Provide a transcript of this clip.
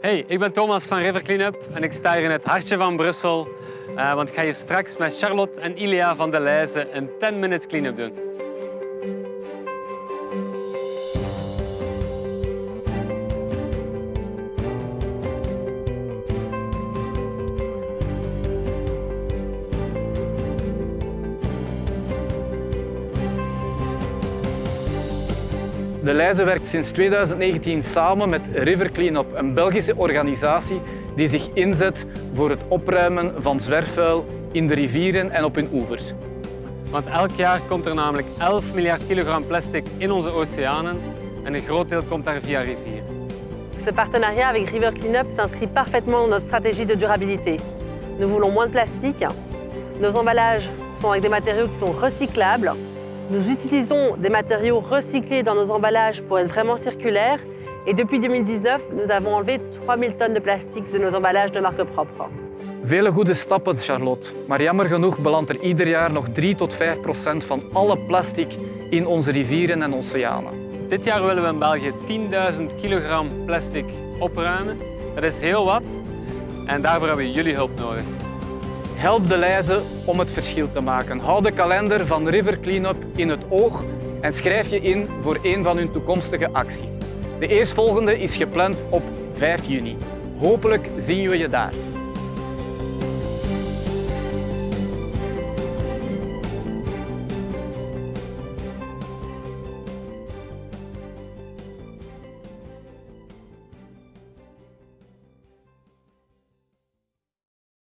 Hey, ik ben Thomas van River Cleanup en ik sta hier in het hartje van Brussel. eh, want ik ga hier straks met Charlotte en Ilia van de Leijzen een 10-minute cleanup doen. De Leijzen werkt sinds 2019 samen met River Cleanup, een Belgische organisatie die zich inzet voor het opruimen van zwerfvuil in de rivieren en op hun oevers. Want elk jaar komt er namelijk 11 miljard kilogram plastic in onze oceanen en een groot deel komt daar via rivieren. Ce partenariat avec River Cleanup s'inscrit parfaitement dans notre stratégie de durabilité. Nous voulons moins de plastique. Nos emballages sont avec des matériaux qui sont recyclables. Nous utilisons des matériaux recyclés dans nos emballages pour être vraiment circulaires. Et depuis 2019, nous avons enlevé 3000 tonnes de plastique de nos emballages de marque propre. Vele goede stappen, Charlotte. Maar jammer genoeg belandt er ieder jaar nog 3 tot 5 procent van alle plastic in onze rivieren en oceanen. Dit jaar willen we in België 10.000 kilogram plastic opruimen. Dat is heel wat en daarvoor hebben we jullie hulp nodig. Help de Leijzen om het verschil te maken. Hou de kalender van River Cleanup in het oog en schrijf je in voor een van hun toekomstige acties. De eerstvolgende is gepland op 5 juni. Hopelijk zien we je daar.